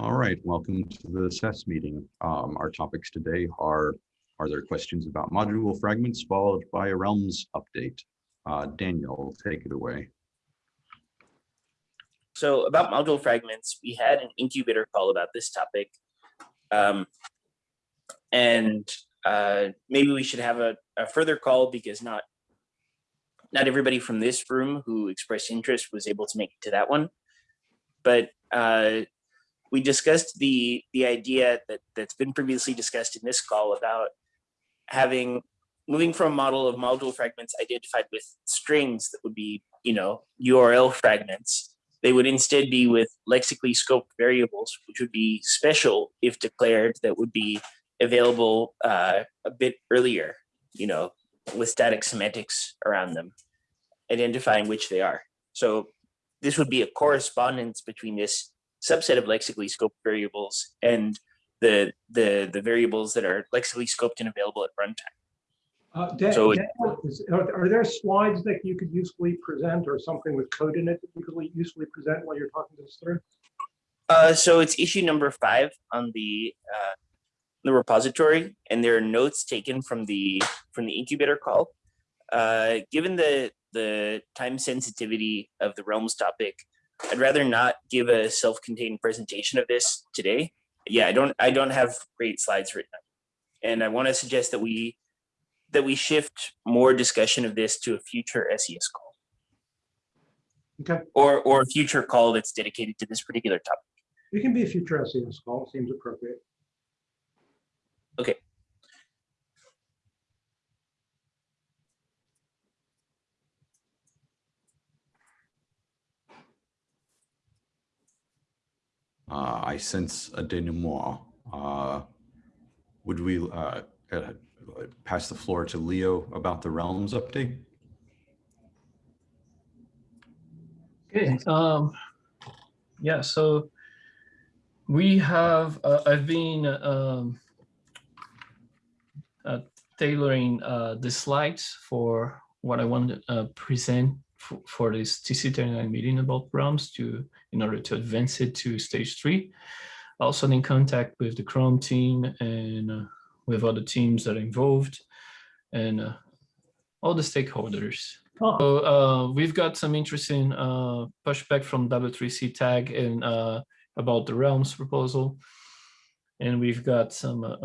All right, welcome to the SES meeting. Um, our topics today are, are there questions about module fragments followed by a realms update? Uh, Daniel, take it away. So about module fragments, we had an incubator call about this topic. Um, and uh, maybe we should have a, a further call because not not everybody from this room who expressed interest was able to make it to that one. But uh, we discussed the the idea that that's been previously discussed in this call about having moving from a model of module fragments identified with strings that would be you know URL fragments. They would instead be with lexically scoped variables, which would be special if declared that would be available uh, a bit earlier, you know, with static semantics around them, identifying which they are. So this would be a correspondence between this subset of lexically scoped variables and the the the variables that are lexically scoped and available at runtime. Uh, Dan- So Daniel, is- Are are there slides that you could usefully present or something with code in it that you could usefully present while you're talking this through? Uh, so it's issue number five on the uh, the repository, and there are notes taken from the from the incubator call. Uh, given the the time sensitivity of the realms topic, I'd rather not give a self-contained presentation of this today. Yeah, I don't I don't have great slides written up, and I want to suggest that we that we shift more discussion of this to a future SES call. Okay. Or or a future call that's dedicated to this particular topic. It can be a future SES call, seems appropriate. Okay. Uh, I sense a denouement. Uh, would we uh, uh, pass the floor to Leo about the realms update? Okay, um, yeah, so we have, uh, I've been, um, uh, tailoring, the slides for what I want to, present for, this TC39 meeting about realms to, in order to advance it to stage three. Also in contact with the Chrome team and, uh, with other teams that are involved and, uh, all the stakeholders. Oh, So uh, we've got some interesting uh, pushback from W3C tag and uh, about the realms proposal. And we've got some uh,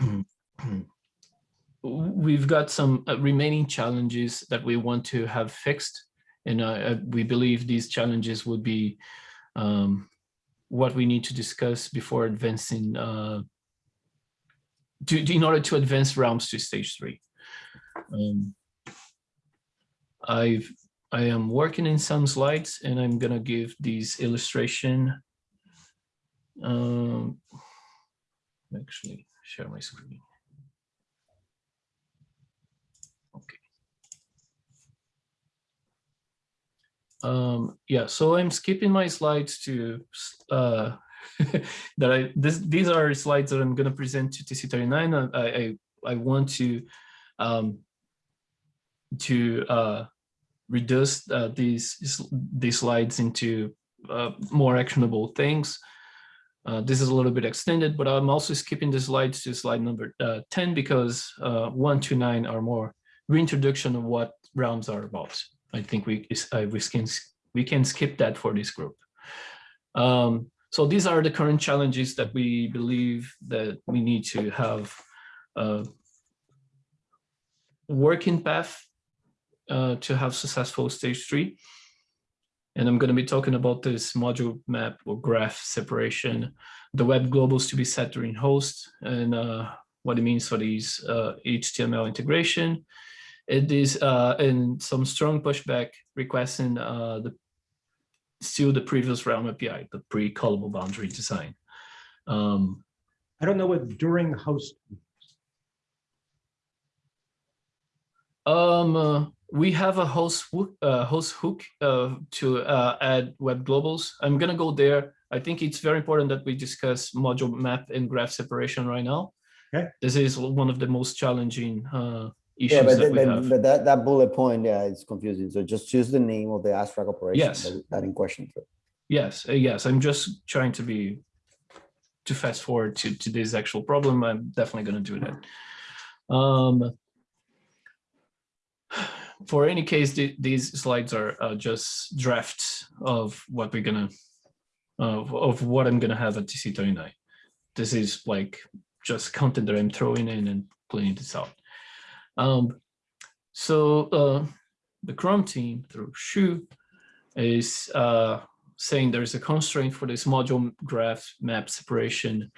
um, we've got some uh, remaining challenges that we want to have fixed. And uh, uh, we believe these challenges would be um, what we need to discuss before advancing uh, to, in order to advance realms to stage three. Um, I've I am working in some slides and I'm gonna give these illustration. Um, actually share my screen. Um, yeah, so I'm skipping my slides to uh, that I this these are slides that I'm gonna present to TC39. I I, I want to um, to uh, reduce uh, these these slides into uh, more actionable things. Uh, this is a little bit extended, but I'm also skipping the slides to slide number uh, 10 because uh, one to nine are more reintroduction of what realms are about. I think we uh, we can we can skip that for this group. Um, so these are the current challenges that we believe that we need to have a working path uh, to have successful stage three. And I'm going to be talking about this module map or graph separation, the web globals to be set during host, and uh, what it means for these uh, HTML integration. It is uh, and some strong pushback requesting uh, the still the previous realm API, the pre-callable boundary design. Um, I don't know what during host, Um, uh, we have a host hook, uh, host hook uh, to uh, add web globals. I'm gonna go there. I think it's very important that we discuss module map and graph separation right now. Okay. This is one of the most challenging uh, issues Yeah, but, that but, that, that bullet point, yeah, it's confusing. So just choose the name of the abstract operation Yes. that, that in question. Yes, uh, yes, I'm just trying to be, to fast forward to, to this actual problem. I'm definitely gonna do that. Um, for any case, the- these slides are uh, just drafts of what we're gonna, of, of what I'm gonna have at TC thirty-nine. This is like just content that I'm throwing in and cleaning this out. Um, so uh, the Chrome team through Shu is uh, saying there's a constraint for this module graph map separation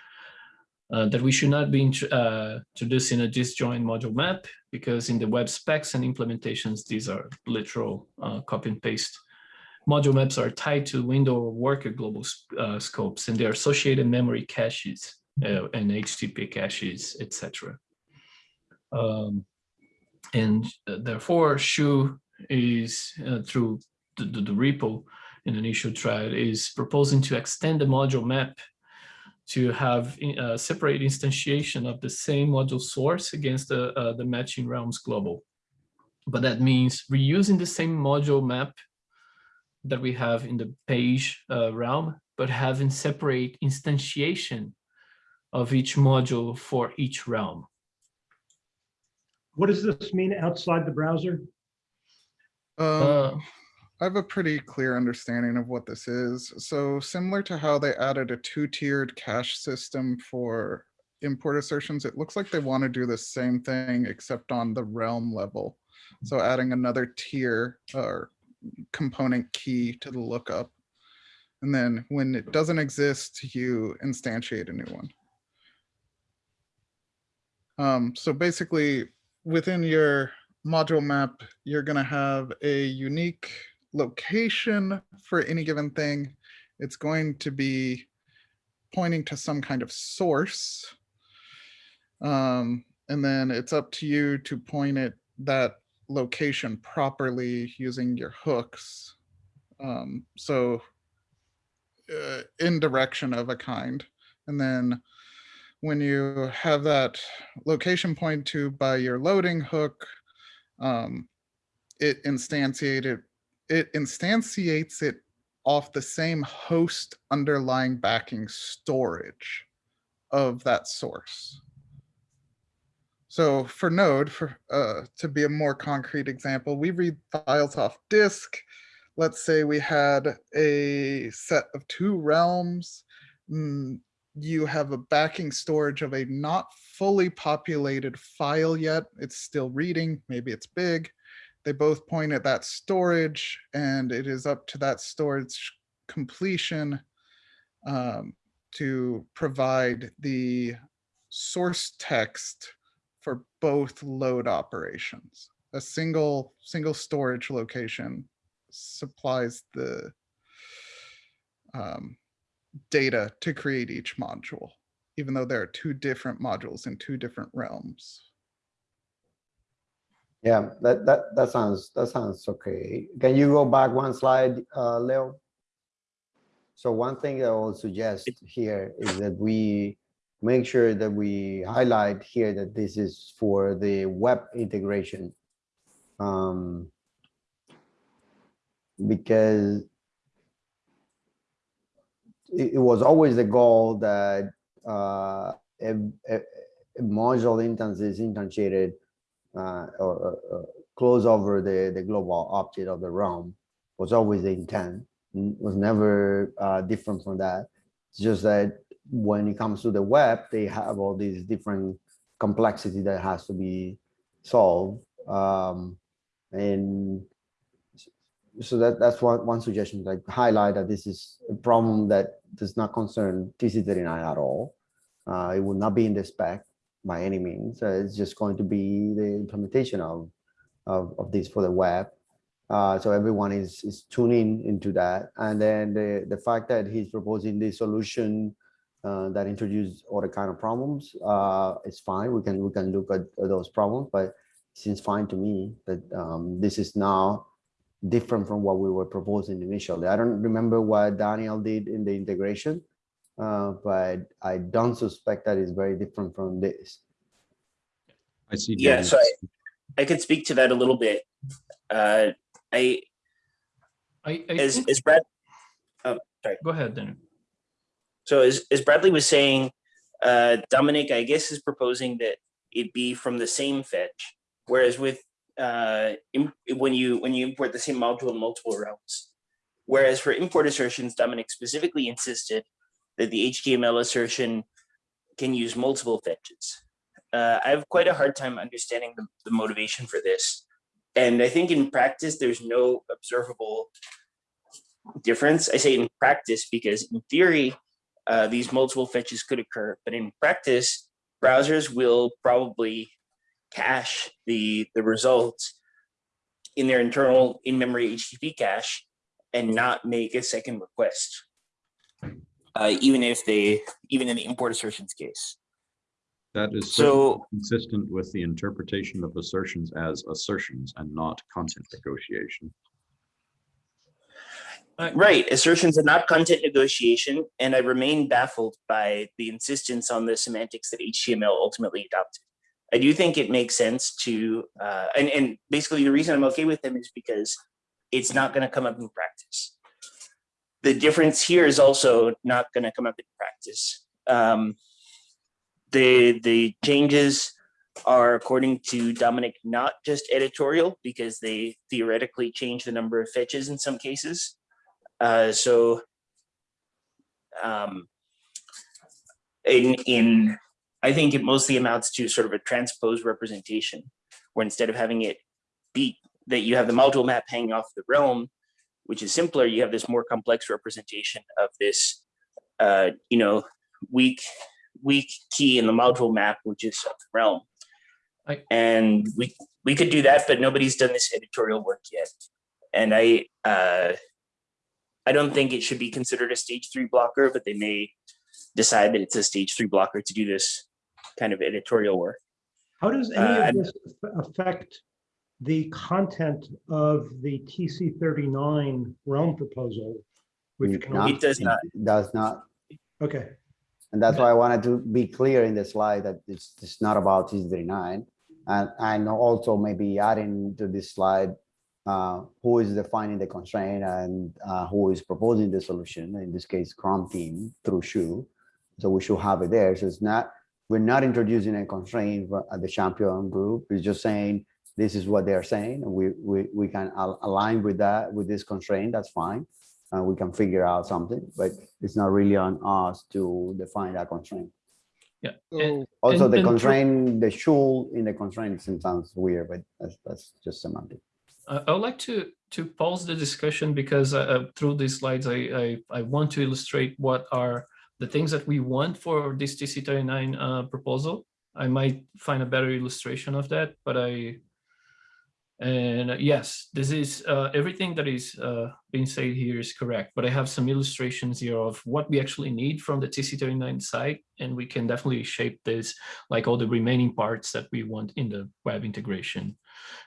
uh, that we should not be uh, introducing a disjoint module map because in the web specs and implementations, these are literal uh, copy and paste. Module maps are tied to window or worker global uh, scopes and their associated memory caches and HTTP caches, etc. Um, and uh, therefore, Shu is uh, through the, the, the repo in an issue thread is proposing to extend the module map to have a separate instantiation of the same module source against the, uh, the matching realms global. But that means reusing the same module map that we have in the page uh, realm, but having separate instantiation of each module for each realm. What does this mean outside the browser? Um, Uh, I have a pretty clear understanding of what this is. So similar to how they added a two-tiered cache system for import assertions, it looks like they want to do the same thing except on the realm level. So adding another tier or component key to the lookup. And then when it doesn't exist, you instantiate a new one. Um, so basically, within your module map, you're gonna have a unique location for any given thing. It's going to be pointing to some kind of source. Um, and then it's up to you to point it that location properly using your hooks. Um, so uh, in direction of a kind. And then when you have that location point to by your loading hook, um, it instantiated it instantiates it off the same host underlying backing storage of that source. So for Node, for uh, to be a more concrete example, we read files off disk. Let's say we had a set of two realms. Mm, you have a backing storage of a not fully populated file yet. It's still reading, maybe it's big. They both point at that storage and it is up to that storage completion um, to provide the source text for both load operations. A single, single storage location supplies the um, data to create each module, even though there are two different modules in two different realms. Yeah, that, that, that sounds, that sounds okay. Can you go back one slide, uh, Leo? So one thing I will suggest here is that we make sure that we highlight here that this is for the web integration. Um, because it, it was always the goal that uh, a, a, module instance is instantiated uh, or, or, close over the, the global object of the realm was always the intent, was never uh, different from that. It's just that when it comes to the web, they have all these different complexity that has to be solved. Um, and so that that's one, one suggestion, like highlight that this is a problem that does not concern TC39 at all. Uh, it will not be in the spec by any means. Uh, it's just going to be the implementation of, of, of this for the web. Uh, so everyone is, is tuning into that. And then the, the fact that he's proposing this solution uh, that introduce all the kind of problems, uh, it's fine. We can, we can look at those problems, but it seems fine to me that um, this is now different from what we were proposing initially. I don't remember what Daniel did in the integration, uh, but I don't suspect that it's very different from this. I see. Yeah, so I, I could speak to that a little bit. Uh, I, I, I as, as Brad, oh, Go ahead, Daniel. So as, as Bradley was saying, uh, Domenic, I guess is proposing that it be from the same fetch. Whereas with, uh, when you, when you import the same module in multiple realms. Whereas for import assertions, Domenic specifically insisted that the HTML assertion can use multiple fetches. Uh, I have quite a hard time understanding the, the motivation for this. And I think in practice, there's no observable difference. I say in practice because in theory, uh, these multiple fetches could occur, but in practice, browsers will probably cache the, the results in their internal in-memory HTTP cache and not make a second request. Uh, even if they, even in the import assertions case. That is So- consistent with the interpretation of assertions as assertions and not content negotiation. Right, assertions are not content negotiation, and I remain baffled by the insistence on the semantics that HTML ultimately adopted. I do think it makes sense to, uh, and, and basically the reason I'm okay with them is because it's not gonna come up in practice. The difference here is also not gonna come up in practice. Um, the, the changes are according to Domenic, not just editorial, because they theoretically change the number of fetches in some cases. Uh, so um, in, in, I think it mostly amounts to sort of a transpose representation, where instead of having it be that you have the module map hanging off the realm, which is simpler, you have this more complex representation of this, uh, you know, weak, weak key in the module map, which is of the realm. I- And we, we could do that, but nobody's done this editorial work yet. And I, uh, I don't think it should be considered a stage three blocker, but they may decide that it's a stage three blocker to do this kind of editorial work. How does Uh, any of this affect the content of the TC thirty-nine realm proposal? Which can, Not- It does not. Does not, okay, and that's why I wanted to be clear in the slide that it's, it's not about TC thirty-nine. And, and also maybe adding to this slide, uh, who is defining the constraint and, uh, who is proposing the solution, in this case, Chrome team through Shu. So we should have it there. So it's not, we're not introducing a constraint at the champion group. It's just saying, this is what they're saying, and we, we, we can al- align with that, with this constraint, that's fine. Uh, we can figure out something, but it's not really on us to define that constraint. Yeah. And- Also, And- the and constraint, the should in the constraint sounds weird, but that's, that's just semantic. I I would like to to pause the discussion because uh, uh, through these slides, I, I I want to illustrate what are the things that we want for this TC39 uh, proposal. I might find a better illustration of that, but I and uh, yes, this is uh, everything that is uh, being said here is correct, but I have some illustrations here of what we actually need from the TC39 side, and we can definitely shape this like all the remaining parts that we want in the web integration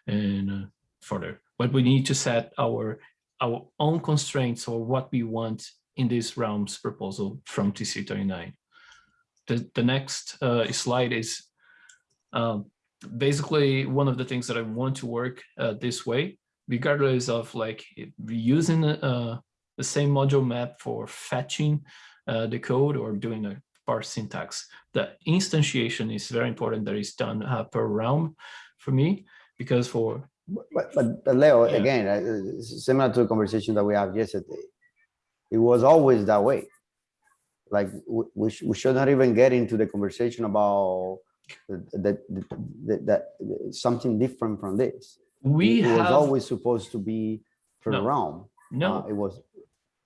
and uh, further. But we need to set our our own constraints or what we want in this realms proposal from TC39. The, the next uh, slide is um, basically one of the things that I want to work uh, this way, regardless of like using uh, the same module map for fetching uh, the code or doing a parse syntax. The instantiation is very important that is done uh, per realm for me, because for But, but but Leo, Yeah. again, uh, similar to the conversation that we have yesterday. It was always that way. Like, we, we, sh- we should not even get into the conversation about that, that, that, something different from this. we It was have, always supposed to be for the No. realm. no, Uh, It was,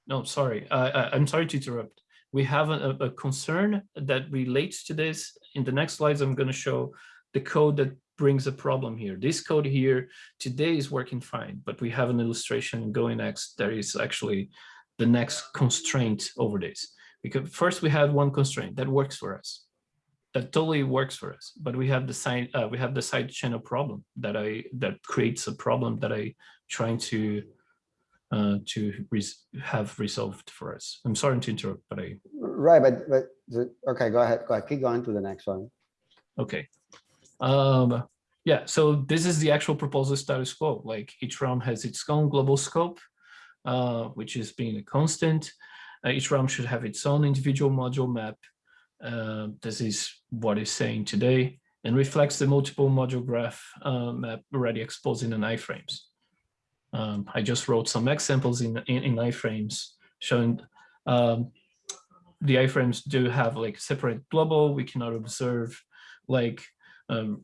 No, sorry, I, I'm sorry to interrupt. We have a, a concern that relates to this. In the next slides, I'm gonna show the code that brings a problem here. This code here today is working fine, but we have an illustration going next. There is actually the next constraint over this. Because first we had one constraint that works for us. That totally works for us, but we have the side, uh, we have the side channel problem that I, that creates a problem that I trying to uh, to res have resolved for us. I'm sorry to interrupt, but I, right, but, but, the- okay, go ahead, go ahead, keep going to the next one. okay. Um, yeah, so this is the actual proposal status quo, like each realm has its own global scope, uh, which is being a constant. Uh, each realm should have its own individual module map. Uh, this is what is saying today and reflects the multiple module graph uh, map already exposed in the iframes. Um, I just wrote some examples in, in, in iframes showing um, the iframes do have like separate global, we cannot observe like um,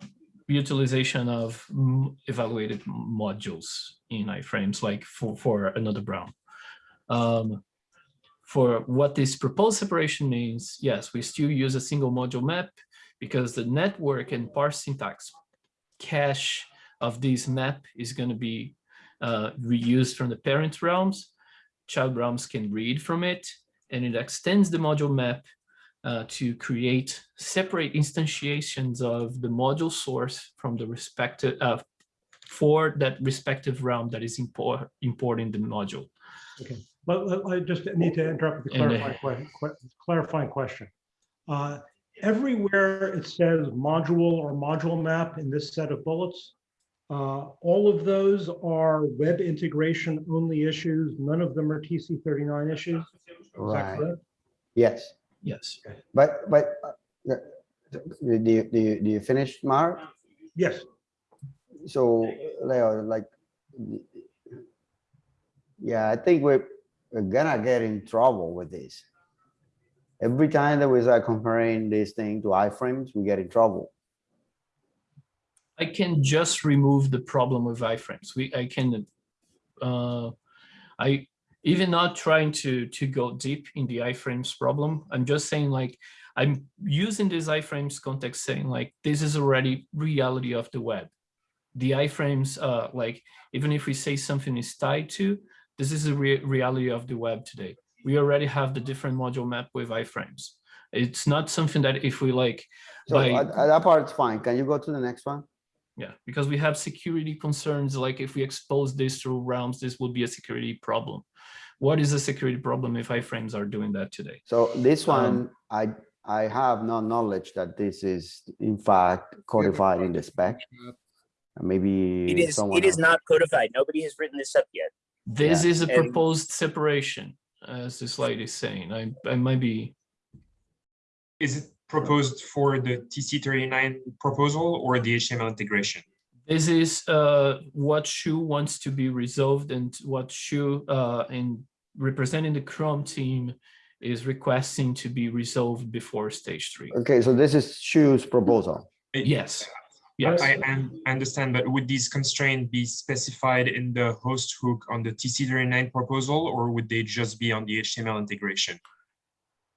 utilization of evaluated modules in iframes like for, for another Brown. Um, for what this proposed separation means, yes, we still use a single module map because the network and parse syntax cache of this map is going to be uh, reused from the parent realms. Child realms can read from it, and it extends the module map uh, to create separate instantiations of the module source from the respective uh, for that respective realm that is import, importing the module. But but I just need to interrupt with a uh, clarifying, que- que- clarifying question. Uh, Everywhere it says module or module map in this set of bullets, uh, all of those are web integration only issues. None of them are TC thirty-nine issues. Is that Right. correct? Yes, Yes. but, but, uh, the- do you, do you, do you finish, Mark? Yes, So, Leo, like, yeah, I think we're, we're gonna get in trouble with this. Every time that we start comparing this thing to iframes, we get in trouble. I can just remove the problem with iframes. We, I can, uh, I, even not trying to, to go deep in the iframes problem, I'm just saying like, I'm using this iframes context saying like, this is already reality of the web. The iframes, uh, like, even if we say something is tied to, this is a rea- reality of the web today. We already have the different module map with iframes. It's not something that if we like, So by- uh, uh, that part's fine. Can you go to the next one? yeah, because we have security concerns, like if we expose this through realms, this would be a security problem. What is the security problem if iframes are doing that today? So this Um, one, I, I have no knowledge that this is in fact codified in the spec. Maybe. It is, someone it is else- not codified. Nobody has written this up yet. This is a and- proposed separation, as the slide is saying. I, I might be, Is it proposed for the TC thirty-nine proposal or the HTML integration? This is uh, what Shu wants to be resolved and what Shu uh, in representing the Chrome team is requesting to be resolved before stage three. Okay, so this is Shu's proposal. Yes, yes. I, I understand, but would these constraints be specified in the host hook on the TC thirty-nine proposal, or would they just be on the HTML integration?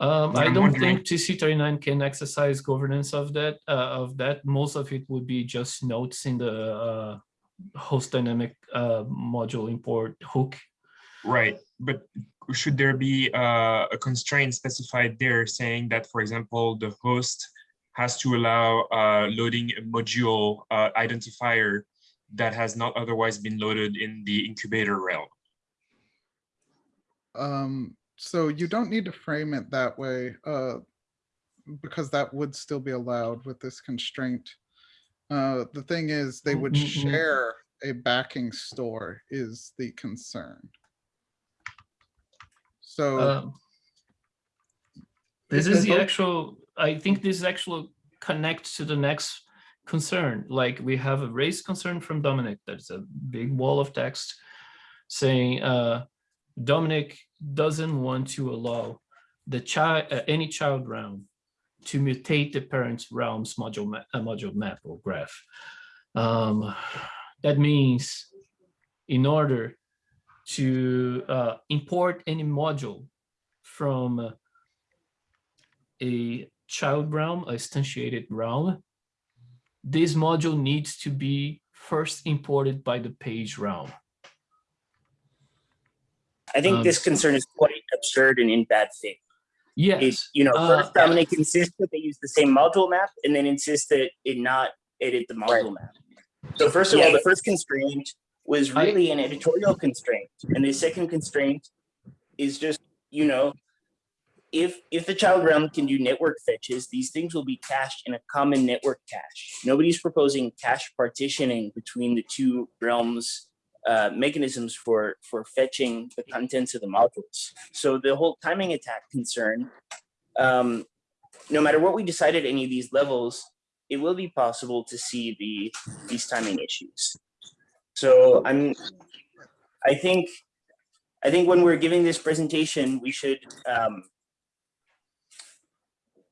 Um, I don't think TC thirty-nine can exercise governance of that, uh, of that. Most of it would be just notes in the, uh, host dynamic, uh, module import hook. Right, but should there be uh, a constraint specified there saying that, for example, the host has to allow uh, loading a module uh, identifier that has not otherwise been loaded in the incubator realm? Um, so you don't need to frame it that way, uh, because that would still be allowed with this constraint. Uh, the thing is, they would share a backing store is the concern. So, Um, This is the the actual, I think this actually connects to the next concern. Like we have a race concern from Domenic. That's a big wall of text saying uh, Domenic doesn't want to allow the child, uh, any child realm to mutate the parent's realms module, ma- uh, module map or graph. Um, that means in order to uh, import any module from a child realm, a instantiated realm, this module needs to be first imported by the page realm. I think Um, this concern is quite absurd and in bad faith. It, Yes, you know, uh, first Domenic insists that they use the same module map and then insists that it not edit the module map. So first of all, the first constraint was I- really an editorial constraint. And the second constraint is just, you know, if if the child realm can do network fetches, these things will be cached in a common network cache. Nobody's proposing cache partitioning between the two realms uh, mechanisms for for fetching the contents of the modules. So the whole timing attack concern, um, no matter what we decide at any of these levels, it will be possible to see the these timing issues. So I'm, I think, I think when we're giving this presentation, we should um,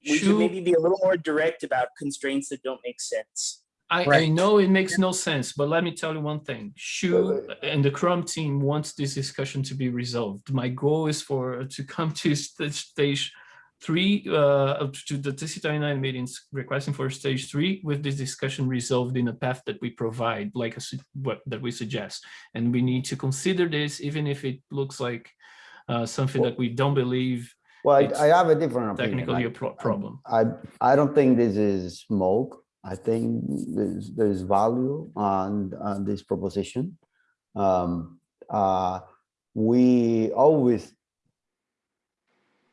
we should maybe be a little more direct about constraints that don't make sense. I, I know it makes no sense, but let me tell you one thing. Shu and the Chrome team wants this discussion to be resolved. My goal is for to come to st- stage three, uh, to the TC39 meetings requesting for stage three with this discussion resolved in a path that we provide, like a, what that we suggest. And we need to consider this, even if it looks like uh, something that we don't believe Well, I- I have a different opinion. technically a pro- problem. I, I don't think this is smoke. I think there's, there's value on, on this proposition. Um, uh, we always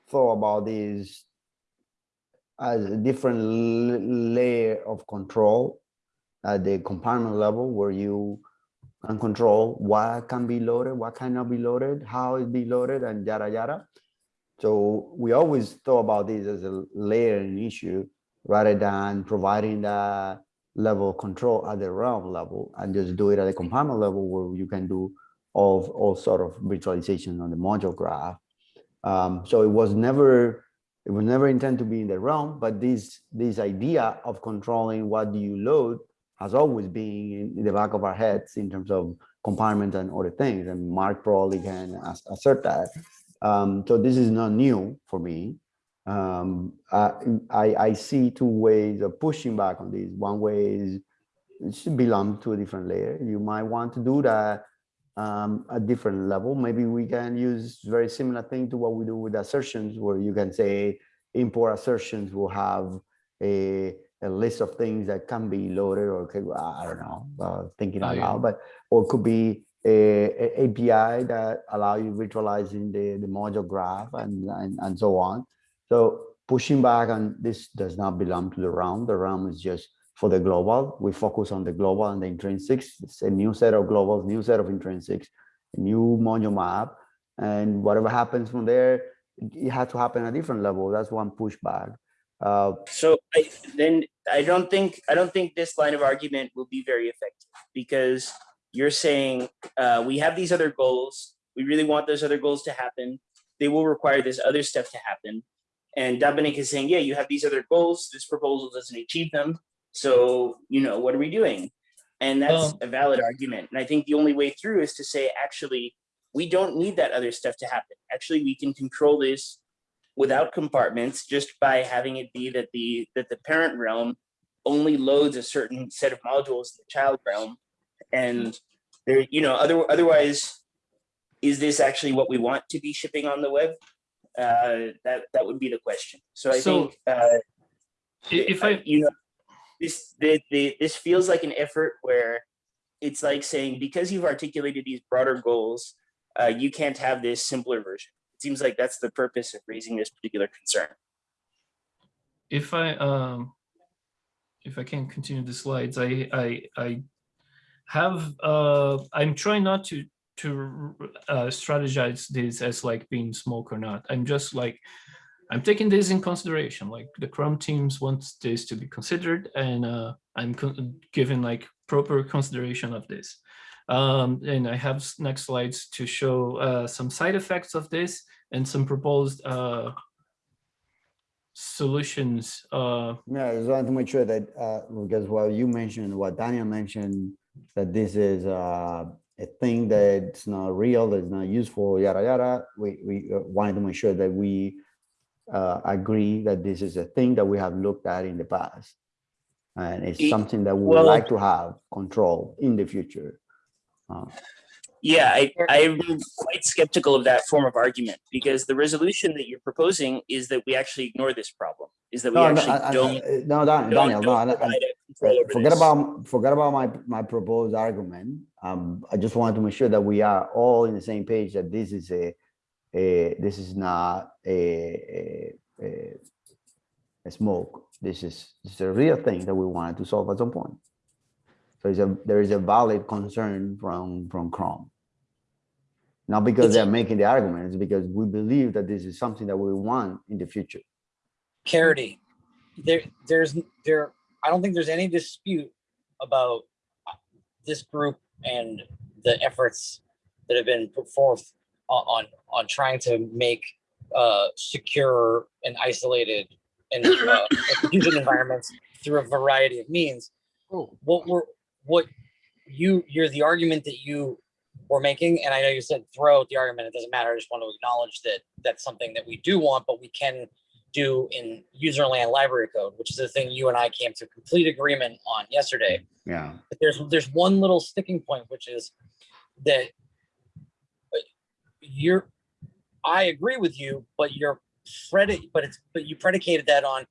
thought about this as a different layer of control at the compartment level where you can control what can be loaded, what cannot be loaded, how it be loaded and yada, yada. So we always thought about this as a layering issue rather than providing that level of control at the realm level and just do it at the compartment level where you can do all, all sort of virtualization on the module graph. Um, so it was never, it was never intended to be in the realm, but this, this idea of controlling what do you load has always been in, the back of our heads in terms of compartment and other things. And Mark probably can assert that. Um, so this is not new for me. Um, I, I, I see two ways of pushing back on this. One way is it should belong to a different layer. You might want to do that um, a different level. Maybe we can use very similar thing to what we do with assertions, where you can say import assertions will have a, a list of things that can be loaded or could, I don't know, uh, thinking Oh, out yeah. loud, but or it could be a, a API that allow you virtualizing the, the module graph and, and, and so on. So pushing back on this does not belong to the realm. The realm is just for the global. We focus on the global and the intrinsics. It's a new set of globals, new set of intrinsics, new module map. And whatever happens from there, it has to happen at a different level. That's one pushback. Uh, So I, then I don't think I don't think this line of argument will be very effective because you're saying uh, we have these other goals. We really want those other goals to happen. They will require this other stuff to happen. And Domenic is saying, yeah, you have these other goals. This proposal doesn't achieve them. So you know what are we doing? And that's Um, a valid argument. And I think the only way through is to say, actually, we don't need that other stuff to happen. Actually, we can control this without compartments just by having it be that the that the parent realm only loads a certain set of modules in the child realm and there you know other otherwise is this actually what we want to be shipping on the web uh that that would be the question. So i So, think uh If I, you know this the, the this feels like an effort where it's like saying because you've articulated these broader goals uh, you can't have this simpler version. It seems like that's the purpose of raising this particular concern. If I um if I can continue the slides, I I I have uh I'm trying not to to uh, strategize this as like being smoke or not. I'm just like I'm taking this in consideration. Like the Chrome teams wants this to be considered, and uh, I'm giving like proper consideration of this. Um, and I have next slides to show uh, some side effects of this and some proposed uh, solutions uh, Yeah, I just wanted to make sure that, uh, because what you mentioned, what Daniel mentioned, that this is, uh, a thing that's not real, that's not useful, yada, yada. We, we uh, wanted to make sure that we, uh, agree that this is a thing that we have looked at in the past. And it's something that we would well- like to have control in the future. Uh, Yeah, I, I'm quite skeptical of that form of argument because the resolution that you're proposing is that we actually ignore this problem, is that we No, no, actually I- I- don't, uh, no, Dan- don't, Daniel, no, don't I- I- provide a control over Forget this. about, forget about my, my proposed argument. Um, I just wanted to make sure that we are all in the same page, that this is a, a, this is not a, a, a, a smoke. This is, this is a real thing that we wanted to solve at some point. So a, there is a valid concern from, from Chrome. Not because It's they're making the argument, it's because we believe that this is something that we want in the future. Caridy, there, there's, there, I don't think there's any dispute about uh, this group and the efforts that have been put forth on, on, on trying to make uh, secure and isolated and uh, execution environments through a variety of means. Oh, What we're, what you, you're the argument that you were making, and I know you said throw out the argument, it doesn't matter, I just want to acknowledge that that's something that we do want, but we can do in userland library code, which is the thing you and I came to complete agreement on yesterday. Yeah. But there's, there's one little sticking point, which is that uh, you're, I agree with you, but you're predi, but it's, but you predicated that on,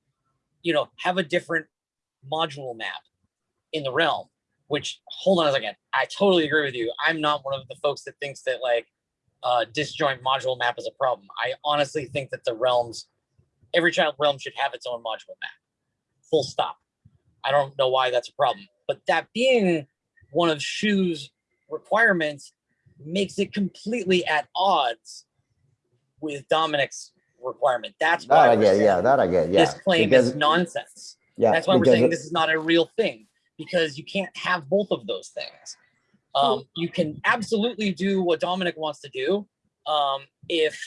you know, have a different module map in the realm, which, hold on a second, I totally agree with you. I'm not one of the folks that thinks that like uh, disjoint module map is a problem. I honestly think that the realms, every child realm should have its own module map. Full stop. I don't know why that's a problem, but that being one of Shu's requirements makes it completely at odds with Domenic's requirement. That's That why I we're get, yeah, that I get, yeah. this claim because- is nonsense. Yeah. That's why we're saying this is not a real thing because you can't have both of those things. Um, you can absolutely do what Domenic wants to do um, if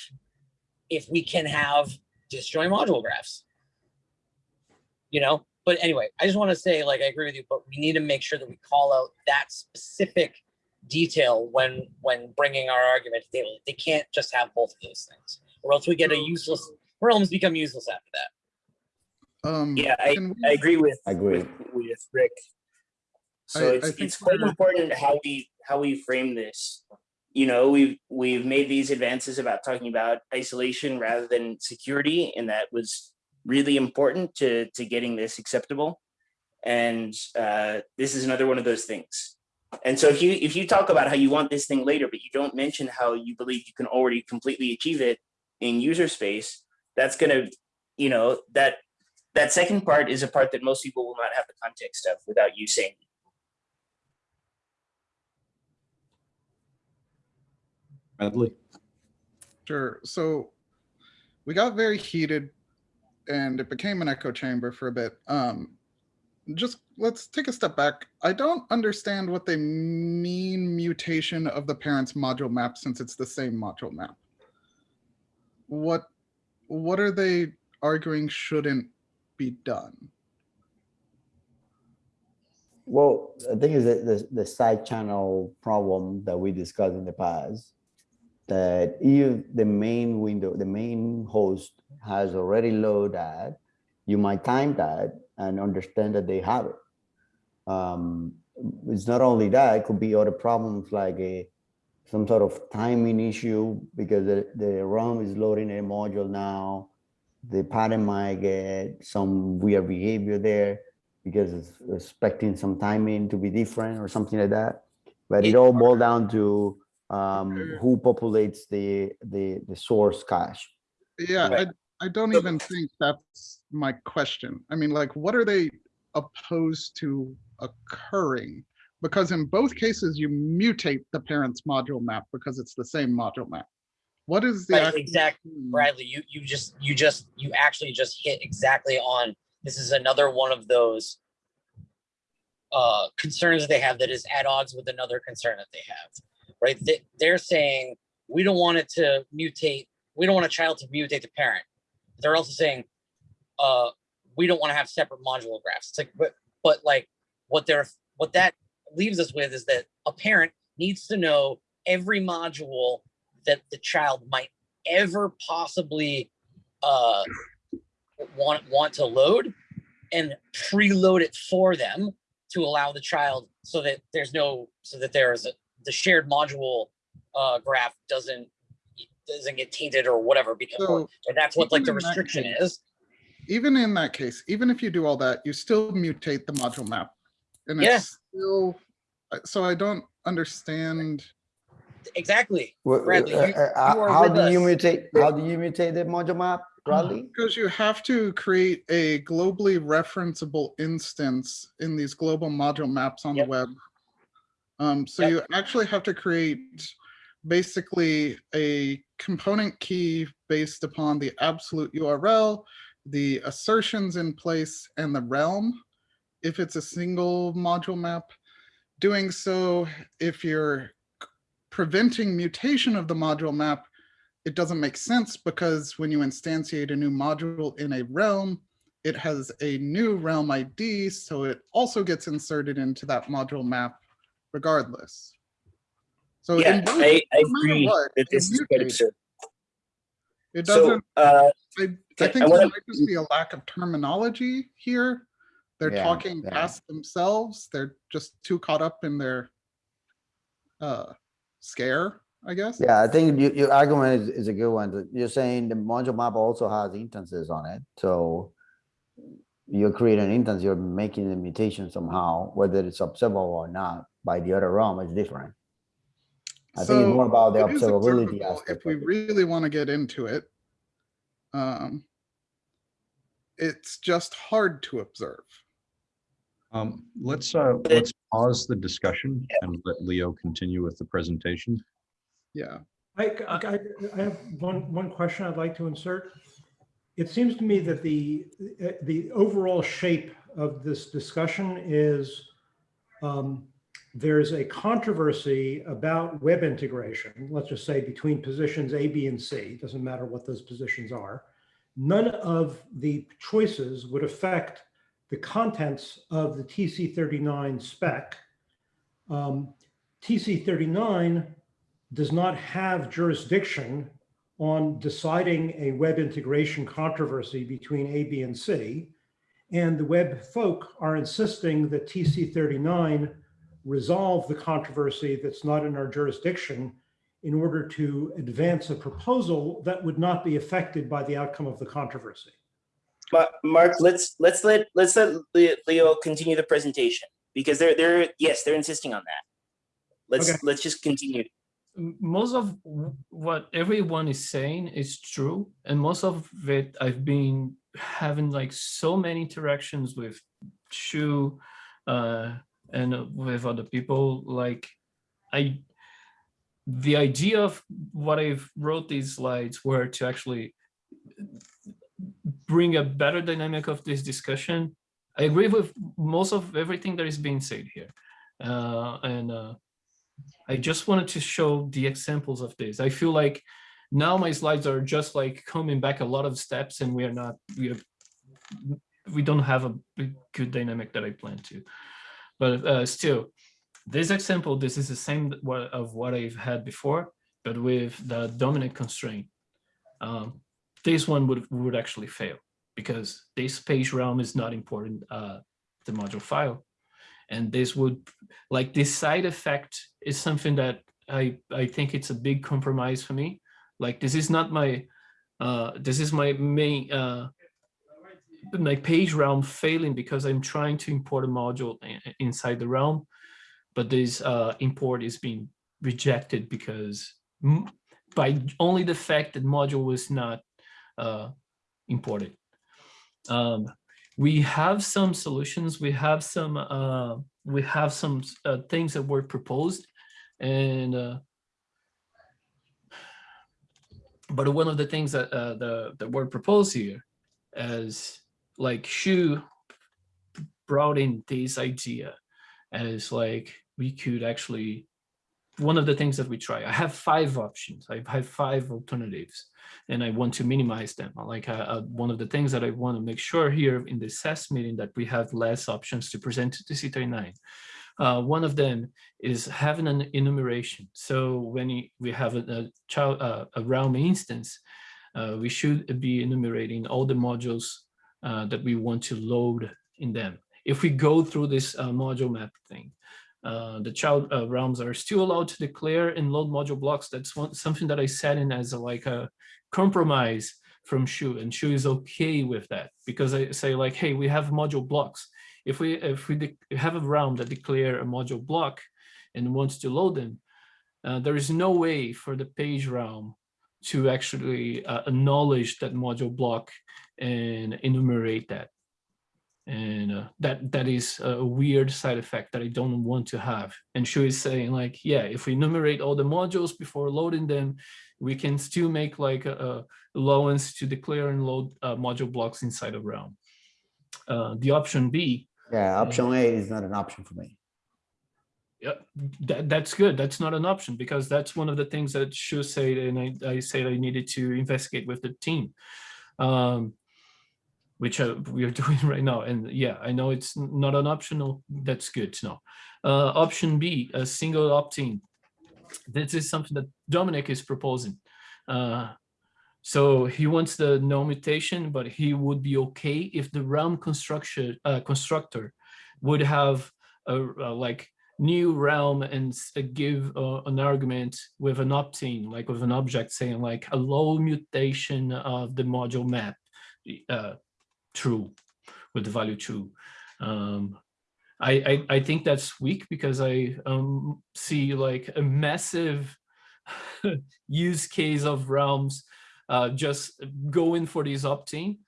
if we can have disjoint module graphs. You know, but anyway, I just want to say, like, I agree with you, but we need to make sure that we call out that specific detail when when bringing our argument to the table. They can't just have both of those things, or else we get a useless. Realms become useless after that. Um, Yeah, I, I agree with, I agree. with, with Rick. So I- I it's, think it's quite important how we, how we frame this. You know, we've, we've made these advances about talking about isolation rather than security, and that was really important to, to getting this acceptable. And uh, this is another one of those things. And so if you, if you talk about how you want this thing later, but you don't mention how you believe you can already completely achieve it in user space, that's gonna, you know, that that second part is a part that most people will not have the context of without you saying. Medley? Sure. So we got very heated and it became an echo chamber for a bit. Um, just let's take a step back. I don't understand what they mean mutation of the parent's module map since it's the same module map. What what are they arguing shouldn't be done? Well, I think is the, the, the side channel problem that we discussed in the past. That if the main window, the main host has already loaded that, you might time that and understand that they have it. Um, it's not only that, it could be other problems like a, some sort of timing issue because the, the ROM is loading a module now. The pattern might get some weird behavior there because it's expecting some timing to be different or something like that. But it all boils down to um, who populates the, the, the source cache. Yeah, I, Right. I don't even think that's my question. I mean, like, what are they opposed to occurring? Because in both cases, you mutate the parent's module map because it's the same module map. What is the? Right, exactly. Bradley, you, you just, you just, you actually just hit exactly on, this is another one of those uh, concerns they have that is at odds with another concern that they have, right? They, they're saying, we don't want it to mutate, we don't want a child to mutate the parent. They're also saying, uh, we don't want to have separate module graphs. It's like, but, but like, what they're, what that leaves us with is that a parent needs to know every module that the child might ever possibly uh, want want to load and preload it for them to allow the child so that there's no so that there's a, the shared module uh, graph doesn't doesn't get tainted or whatever because So, and that's what like the even in that restriction case- is Even in that case, even if you do all that, you still mutate the module map. And Yeah. it's still, uh, so I don't understand. exactly Wh- Bradley, uh, you- uh, you are How with do you mutate, how do you mutate the module map? Bradley? Because you have to create a globally referenceable instance in these global module maps on the web. Um, so Yep. you actually have to create basically a component key based upon the absolute URL, the assertions in place and the realm. If it's a single module map, doing so, if you're preventing mutation of the module map, it doesn't make sense because when you instantiate a new module in a realm, it has a new realm ID, so it also gets inserted into that module map regardless. So in Yeah, both- I, I no agree what, that it this is quite mutates. absurd. it doesn't, uh, I, I think I there wanna- might just be a lack of terminology here. They're Yeah, talking yeah. past themselves. They're just too caught up in their uh, scare, I guess. Yeah, I think your, your argument is, is a good one. You're saying the module map also has instances on it, so you create an instance, you're making the mutation somehow, whether it's observable or not, by the other realm is different. I think it's more about the observability aspect. If we really want to get into it. Um, it's just hard to observe. Um, let's, uh, let's pause the discussion and let Leo continue with the presentation. Yeah. I, I, I have one, one question I'd like to insert. It seems to me that the, the overall shape of this discussion is um, there's a controversy about web integration, let's just say between positions A, B, and C, doesn't matter what those positions are. None of the choices would affect the contents of the TC39 spec. Um, TC39 does not have jurisdiction on deciding a web integration controversy between A, B, and C. And the web folk are insisting that TC39 resolve the controversy that's not in our jurisdiction in order to advance a proposal that would not be affected by the outcome of the controversy. Mark, let's, let's let, let's let Leo continue the presentation because they're, they're, yes, they're insisting on that. Let's, Okay. let's just continue. most of what everyone is saying is true and most of it i've been having like so many interactions with shu uh and with other people like i the idea of what i've wrote these slides were to actually bring a better dynamic of this discussion i agree with most of everything that is being said here uh and uh I just wanted to show the examples of this. I feel like now my slides are just like coming back a lot of steps and we are not, we are, we don't have a good dynamic that I plan to. But uh, still, this example, this is the same of what I've had before, but with the Domenic constraint. Um, This one would, would actually fail because this page realm is not important, uh, the module file. And this would, like this side effect is something that I, I think it's a big compromise for me. Like this is not my, uh, this is my main, uh, my page realm failing because I'm trying to import a module inside the realm. But this uh, import is being rejected because by only the fact that module was not uh, imported. Um, we have some solutions, we have some, uh, we have some uh, things that were proposed and uh, but one of the things that uh, the that were proposed here as like Shu brought in this idea as like we could actually one of the things that we try i have five options. I have five alternatives and i want to minimize them. Like uh, uh, one of the things that i want to make sure here in the SES meeting that we have less options to present to TC39 uh, one of them is having an enumeration. So when we have a, a child uh, a realm instance uh, we should be enumerating all the modules uh, that we want to load in them. If we go through this uh, module map thing, uh, the child uh, realms are still allowed to declare and load module blocks. That's one, something that I set in as a, like a compromise from Shu, and Shu is okay with that because I say like, hey, we have module blocks. If we if we have a realm that declare a module block and wants to load them, uh, there is no way for the page realm to actually uh, acknowledge that module block and enumerate that. And uh, that that is a weird side effect that I don't want to have. And Shu is saying like, yeah, if we enumerate all the modules before loading them, we can still make like a, a allowance to declare and load uh, module blocks inside of Realm. Uh, the option B Yeah, option A is not an option for me. yeah, that, that's good. That's not an option because that's one of the things that Shu said, and I, I said I needed to investigate with the team. Um, which uh, we are doing right now. And yeah, I know it's not an optional. That's good to know. Uh, option B, a single opt-in. This is something that Domenic is proposing. Uh, so he wants the no mutation, but he would be okay if the realm construction uh, constructor would have a, a like new realm and uh, give uh, an argument with an opt-in, like with an object saying like a low mutation of the module map, uh, true, with the value true. Um, I, I I think that's weak because I um, see like a massive use case of realms uh, just going for these opt-in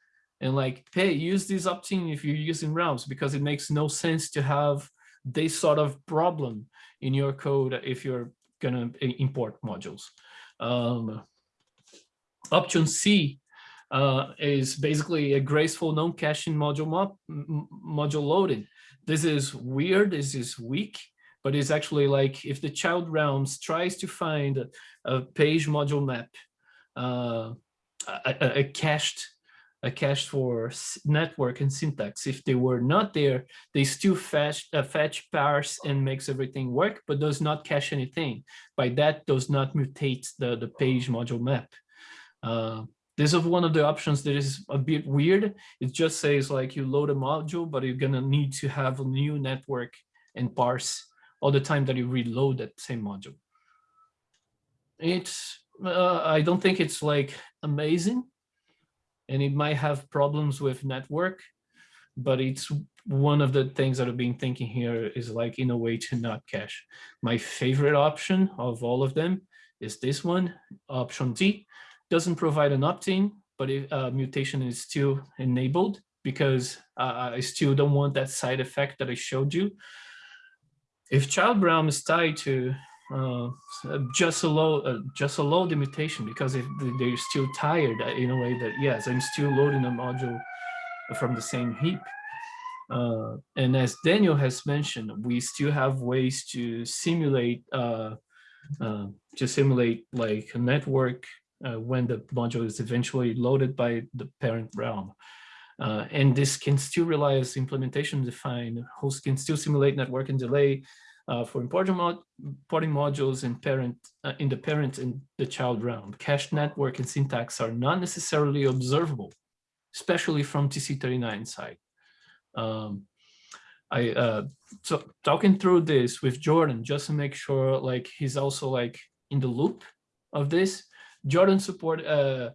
and like, hey, use this opt-in if you're using realms because it makes no sense to have this sort of problem in your code if you're gonna import modules. Um, option C uh, is basically a graceful non-caching module mo- module loading. This is weird. This is weak, but it's actually like if the child realms tries to find a, a page module map, uh, a, a- a cached a cache for network and syntax. If they were not there, they still fetch, uh, fetch, parse, and makes everything work, but does not cache anything. By that, does not mutate the, the page module map. Uh, this is one of the options that is a bit weird. It just says like you load a module, but you're gonna need to have a new network and parse all the time that you reload that same module. It's, uh, I don't think it's like amazing, and it might have problems with network, but it's one of the things that I've been thinking here is like in a way to not cache. My favorite option of all of them is this one, option D. Doesn't provide an opt-in, but if uh, mutation is still enabled because uh, I still don't want that side effect that I showed you. If child realm is tied to uh, just allow uh, just allow the mutation because if they- they're still tired uh, in a way that yes i'm still loading a module from the same heap uh, and as daniel has mentioned we still have ways to simulate uh, uh, to simulate like a network uh, when the module is eventually loaded by the parent realm uh, and this can still rely as implementation defined host can still simulate network and delay uh, for importing, mod importing modules in parent uh, in the parent and the child realm. Cache network and syntax are not necessarily observable, especially from TC39 side. Um, I uh, so talking through this with Jordan just to make sure like he's also like in the loop of this. Jordan support uh,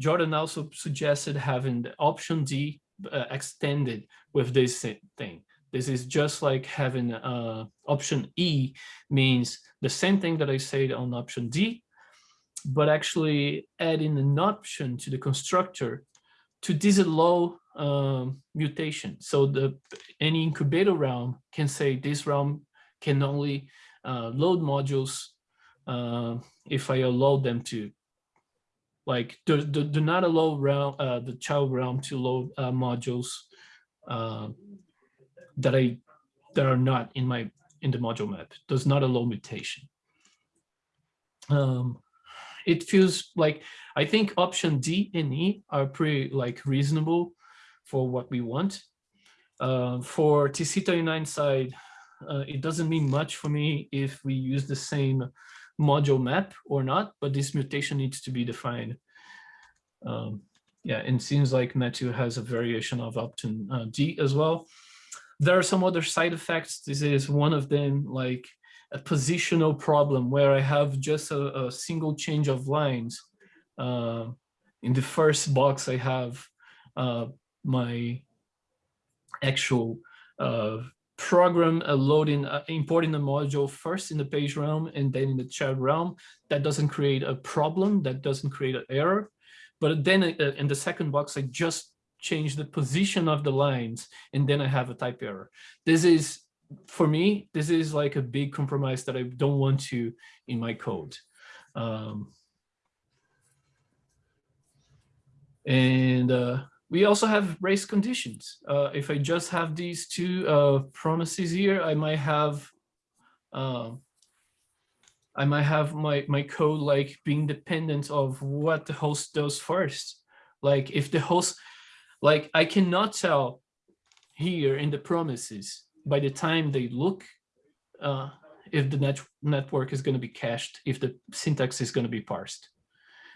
Jordan also suggested having the option D uh, extended with this thing. This is just like having uh, option E means the same thing that I said on option D, but actually adding an option to the constructor to disallow um, mutation. So the any incubator realm can say this realm can only uh, load modules uh, if I allow them to. Like do, do, do not allow realm, uh, the child realm to load uh, modules uh, that I that are not in my in the module map does not allow mutation. Um, it feels like I think option D and E are pretty like reasonable for what we want. Uh, for TC39 side, uh, it doesn't mean much for me if we use the same module map or not, but this mutation needs to be defined. Um, yeah, and seems like Matthew has a variation of option uh, D as well. There are some other side effects. This is one of them, like a positional problem where I have just a, a single change of lines. Uh, in the first box, I have uh, my actual uh, program a loading, uh, importing a module first in the page realm and then in the child realm. That doesn't create a problem, that doesn't create an error. But then uh, in the second box, I just change the position of the lines and then I have a type error. This is, for me, this is like a big compromise that I don't want to in my code. Um, and uh, we also have race conditions. Uh, if I just have these two uh, promises here, I might have um, I might have my, my code like being dependent of what the host does first. Like if the host, like I cannot tell here in the promises by the time they look uh, if the net network is going to be cached, if the syntax is going to be parsed.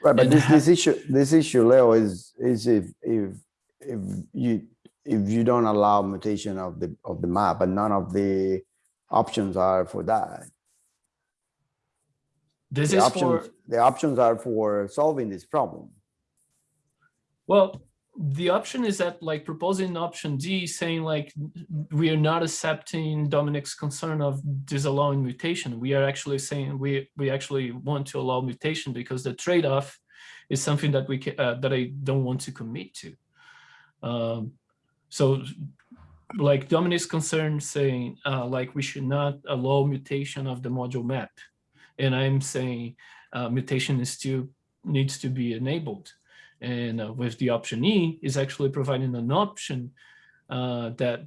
Right, but this, this issue, this issue, Leo, is, is if, if, if you, if you don't allow mutation of the, of the map, and none of the options are for that. This The is options, for, the options are for solving this problem. well, the option is that like proposing option D saying like we are not accepting Domenic's concern of disallowing mutation. We are actually saying we we actually want to allow mutation because the trade-off is something that we ca- uh, that I don't want to commit to. Um, so like Domenic's concern saying uh, like we should not allow mutation of the module map. And I'm saying uh, mutation is still needs to be enabled. And uh, with the option E is actually providing an option uh, that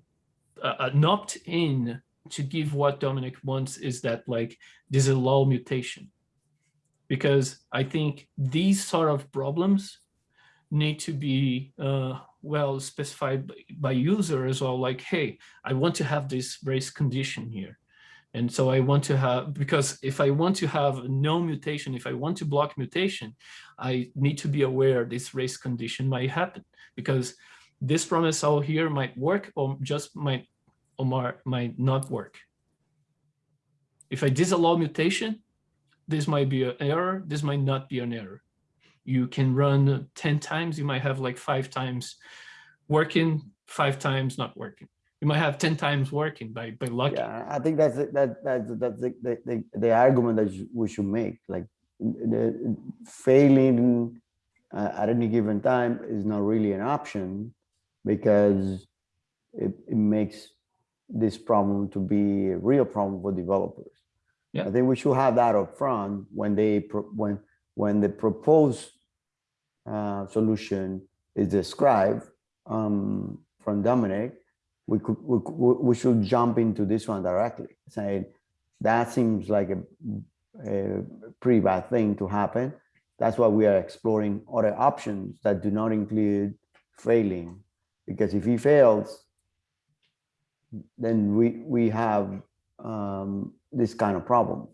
uh, an opt-in to give what Domenic wants is that like this disallow mutation. Because I think these sort of problems need to be uh, well specified by, by user as well. Like, hey, I want to have this race condition here. And so I want to have, because if I want to have no mutation, if I want to block mutation, I need to be aware this race condition might happen because this promise out here might work or just might or might not work. If I disallow mutation, this might be an error, this might not be an error. You can run 10 times, you might have like five times working, five times not working. You might have 10 times working by, by luck. Yeah, I think that's, that, that's, that's the, the, the, the argument that we should make, like, the failing uh, at any given time is not really an option because it, it makes this problem to be a real problem for developers. Yeah. I think we should have that up front when they, pro- when, when the proposed uh, solution is described um, from Domenic, we could, we, we should jump into this one directly, saying that seems like a, a pretty bad thing to happen. That's why we are exploring other options that do not include failing, because if he fails, then we, we have um, this kind of problem.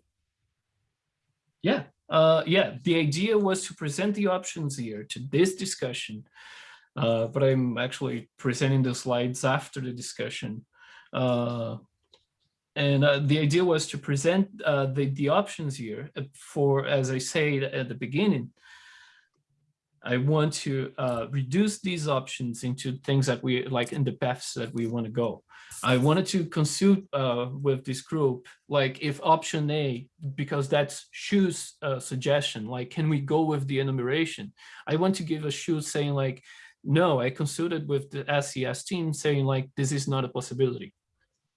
Yeah, uh, yeah, the idea was to present the options here to this discussion. Uh, but I'm actually presenting the slides after the discussion. Uh, and uh, the idea was to present uh, the, the options here uh, for, as I said at the beginning, I want to uh, reduce these options into things that we like in the paths that we want to go. I wanted to consult with this group, like if option A, because that's Shu's suggestion, like, can we go with the enumeration? I want to give a Shu saying like, no, I consulted with the SES team saying like, this is not a possibility.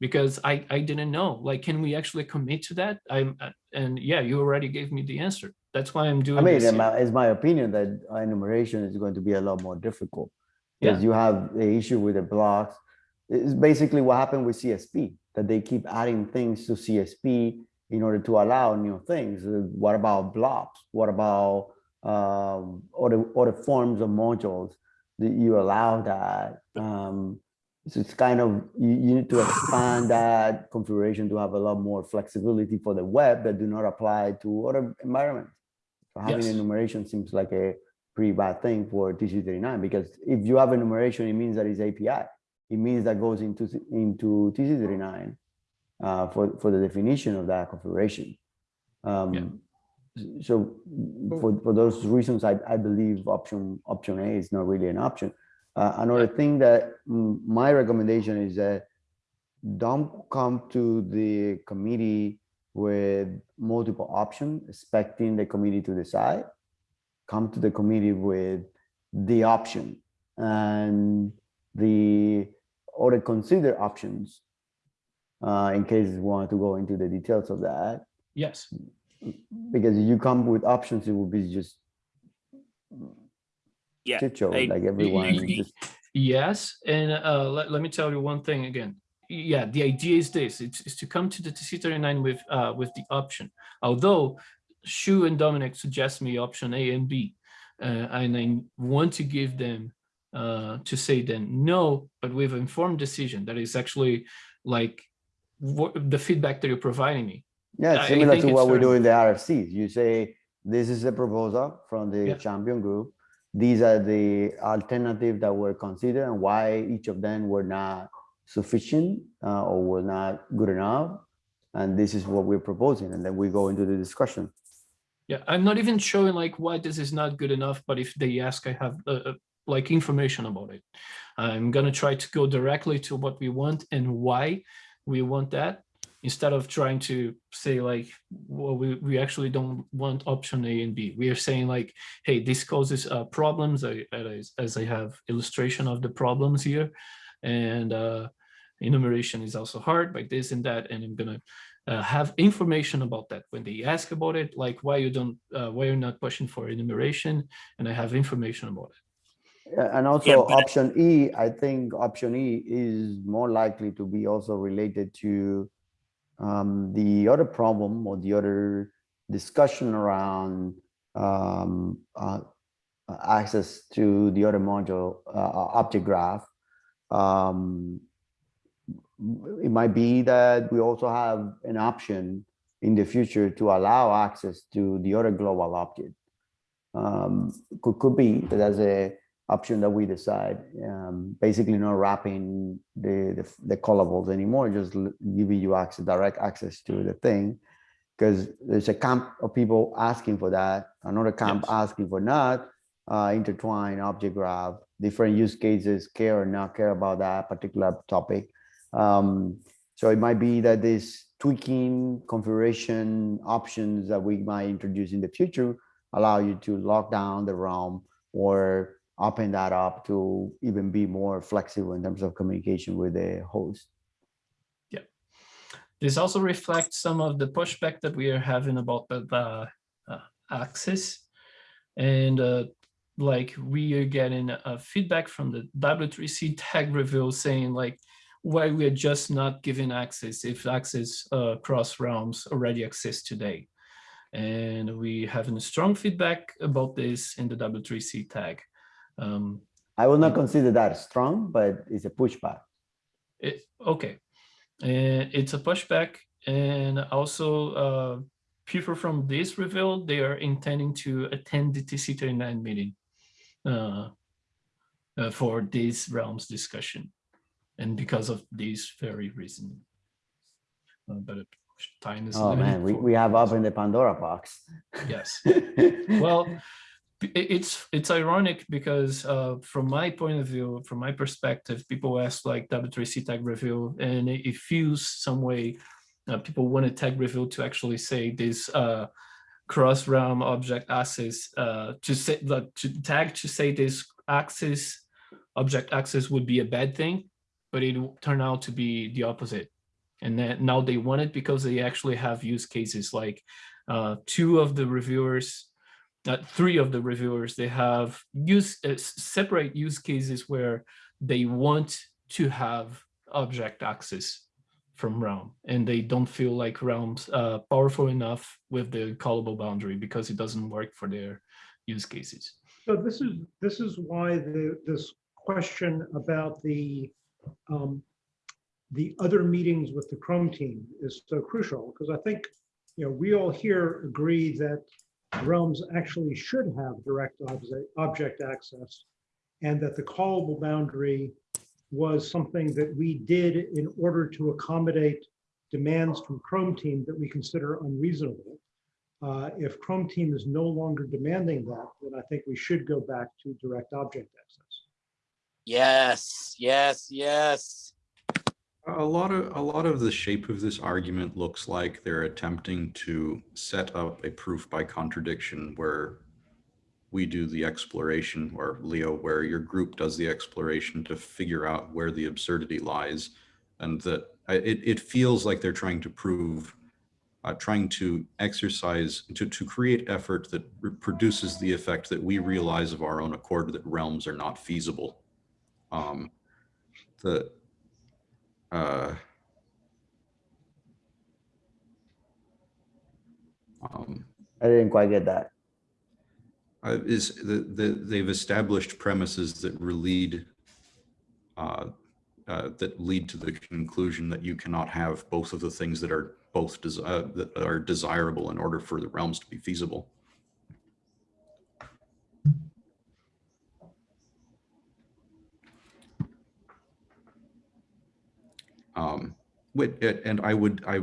Because I, I didn't know, like, can we actually commit to that? I'm, uh, and yeah, you already gave me the answer. That's why I'm doing I mean, in my- it's my opinion that enumeration is going to be a lot more difficult. Yeah. Because you have the issue with the blocks. It's basically what happened with CSP, that they keep adding things to CSP in order to allow new things. Uh, What about blocks? What about um, other, other forms of modules? That you allow that? Um, so it's kind of, you, you need to expand that configuration to have a lot more flexibility for the web that do not apply to other environments. So having Yes. enumeration seems like a pretty bad thing for TC39 because if you have enumeration, it means that it's API. It means that goes into into TC39 uh, for for the definition of that configuration. Um, So for for those reasons, I I believe option option A is not really an option. Uh, another thing that mm, my recommendation is that don't come to the committee with multiple options, expecting the committee to decide. Come to the committee with the option and the or consider options uh, in case you want to go into the details of that. Yes. Because you come with options, it will be just Yeah, shit show, I- like everyone y- just Yes, and uh, let, let me tell you one thing again. Yeah, the idea is this: it's, is to come to the TC39 with uh, with the option. Although Shu and Domenic suggest me option A and B, uh, and I want to give them uh, to say then no, but with informed decision that is actually like what the feedback that you're providing me. Yeah, similar to what we do in the RFCs. You say, this is a proposal from the Yeah. champion group. These are the alternatives that were considered and why each of them were not sufficient uh, or were not good enough. And this is what we're proposing. And then we go into the discussion. Yeah, I'm not even showing like why this is not good enough, but if they ask, I have uh, uh, like information about it. I'm gonna try to go directly to what we want and why we want that, instead of trying to say like, well, we, we actually don't want option A and B. We are saying like, hey, this causes uh, problems, I- as, as I have illustration of the problems here. And uh, enumeration is also hard by this and that, and I'm gonna uh, have information about that when they ask about it, like why you don't, uh, why you're not pushing for enumeration, and I have information about it. Yeah, And also but- option E, I think option E is more likely to be also related to um, the other problem or the other discussion around um, uh, uh, access to the other module, uh, object graph. Um, it might be that we also have an option in the future to allow access to the other global object. Um, could, could be that as a option that we decide. Um, basically not wrapping the, the, the callables anymore, just giving you access, direct access to the thing. Because there's a camp of people asking for that, another camp Yes. asking for not uh, intertwine object graph, different use cases, care or not care about that particular topic. Um, so it might be that this tweaking configuration options that we might introduce in the future allow you to lock down the realm or open that up to even be more flexible in terms of communication with the host. Yeah. This also reflects some of the pushback that we are having about the, the uh, access. And uh, like we are getting uh, feedback from the W3C tag review saying like, why we are just not giving access if access uh, cross realms already exist today. And we having strong feedback about this in the W3C tag. Um, I will not consider that strong, but it's a pushback. it, okay, and it's a pushback, and also uh, people from this reveal they are intending to attend the TC39 meeting uh, uh, for this realms discussion, and because of this very reason. Uh, but time is Oh man, we, we have opened the Pandora box. yes. well it's it's ironic because uh, from my point of view from my perspective people ask like w3c tag review and it, feels some way uh, people want a tag review to actually say this uh, cross realm object access uh, to say to tag to say this access object access would be a bad thing but it turned out to be the opposite. And now they want it because they actually have use cases like uh, two of the reviewers, uh, three of the reviewers, they have use uh, separate use cases where they want to have object access from Realm, and they don't feel like Realm's uh, powerful enough with the callable boundary because it doesn't work for their use cases. So this is, this is why the, this question about the, um, the other meetings with the Chrome team is so crucial, because I think, you know, we all here agree that realms actually should have direct object access, and that the callable boundary was something that we did in order to accommodate demands from Chrome team that we consider unreasonable. Uh, If Chrome team is no longer demanding that, then I think we should go back to direct object access. Yes, yes, yes. A lot of, a lot of the shape of this argument looks like they're attempting to set up a proof by contradiction where we do the exploration, or Leo, where your group does the exploration to figure out where the absurdity lies. And that it, it feels like they're trying to prove, uh, trying to exercise, to, to create effort that produces the effect that we realize of our own accord that realms are not feasible. Um, the, uh, um, I didn't quite get that. uh, is the, the, they've established premises that lead, uh, uh, that lead to the conclusion that you cannot have both of the things that are both, uh, that are desirable in order for the realms to be feasible. Um, and I would, I,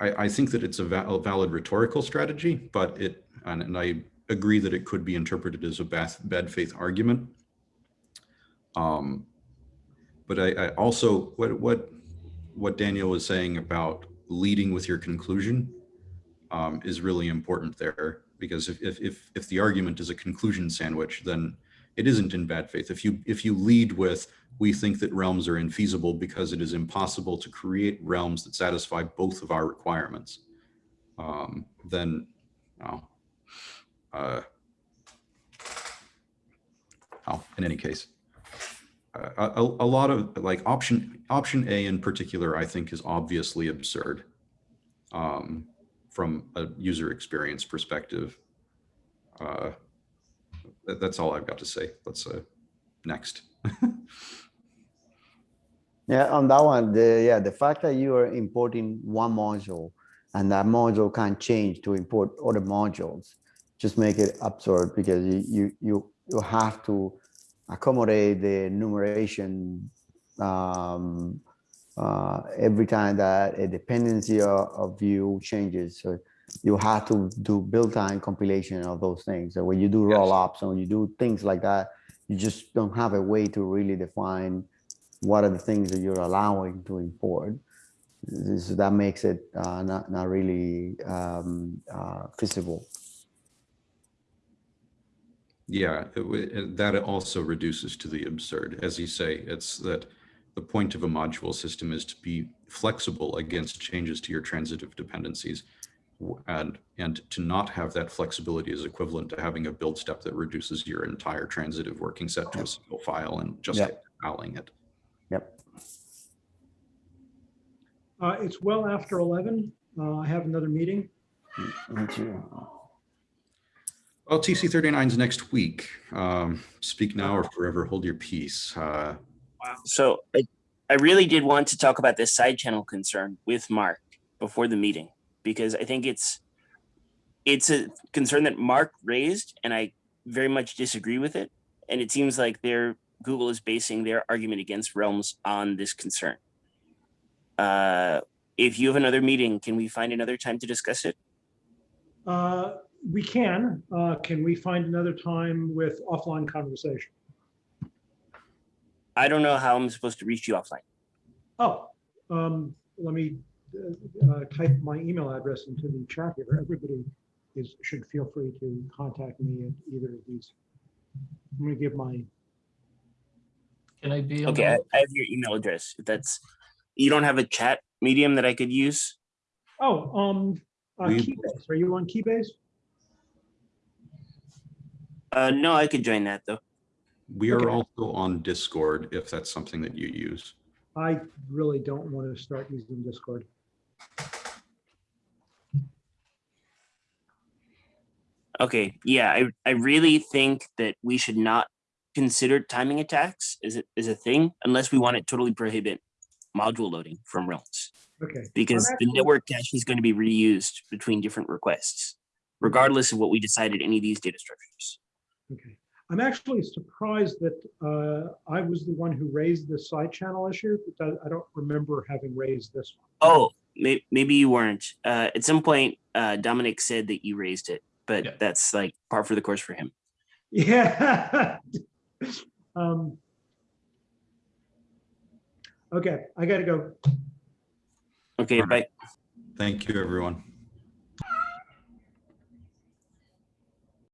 I, think that it's a va- a valid rhetorical strategy, but it, and, and I agree that it could be interpreted as a bad, bad faith argument. Um, but I, I also, what, what, what Daniel was saying about leading with your conclusion um, is really important there, because if, if, if, if the argument is a conclusion sandwich, then it isn't in bad faith. If you, if you lead with, we think that realms are infeasible because it is impossible to create realms that satisfy both of our requirements, um, then, oh, uh, oh, in any case, uh, a, a lot of like option option A in particular, I think is obviously absurd um, from a user experience perspective. Uh, that's all I've got to say. Let's uh, next. Yeah, on that one, the, yeah, the fact that you are importing one module and that module can change to import other modules, just make it absurd because you, you, you, you have to accommodate the enumeration um, uh, every time that a dependency of, of view changes. So you have to do build time compilation of those things. So when you do roll-ups and when you do things like that, you just don't have a way to really define what are the things that you're allowing to import. This, that makes it uh, not, not really um, uh, feasible. Yeah, it- that also reduces to the absurd. As you say, it's that the point of a module system is to be flexible against changes to your transitive dependencies. W- And, and to not have that flexibility is equivalent to having a build step that reduces your entire transitive working set to a single file and just Yep. compiling it. Yep. Uh, It's well after 11. Uh, I have another meeting. Me too. Well, TC 39 is next week. Um, Speak now or forever hold your peace. Uh, So I, I really did want to talk about this side channel concern with Mark before the meeting because I think it's it's a concern that Mark raised and I very much disagree with it. And it seems like their Google is basing their argument against Realms on this concern. Uh, if you have another meeting, can we find another time to discuss it? Uh, We can. Uh, Can we find another time with offline conversation? I don't know how I'm supposed to reach you offline. Oh, um, let me uh, uh, type my email address into the chat here. Everybody is, should feel free to contact me at either of these. I'm gonna give my, Can I be? Okay, the- I, I have your email address. If that's you don't have a chat medium that I could use. oh, um, uh, We- Keybase. Are you on Keybase? Uh, no, I could join that though. We are Okay. also on Discord if that's something that you use. I really don't want to start using Discord. Okay, yeah, I, I really think that we should not consider timing attacks as a, as a thing unless we want to totally prohibit module loading from realms Okay. because the network cache is going to be reused between different requests, regardless of what we decided any of these data structures. Okay, I'm actually surprised that uh, I was the one who raised the side channel issue, but I- I don't remember having raised this one. Oh, may, maybe you weren't. Uh, at some point, uh, Domenic said that you raised it, but Yeah. that's like par for the course for him. Yeah. Um, Okay, I gotta go. Okay, All right. bye. Thank you, everyone.